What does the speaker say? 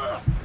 Ugh!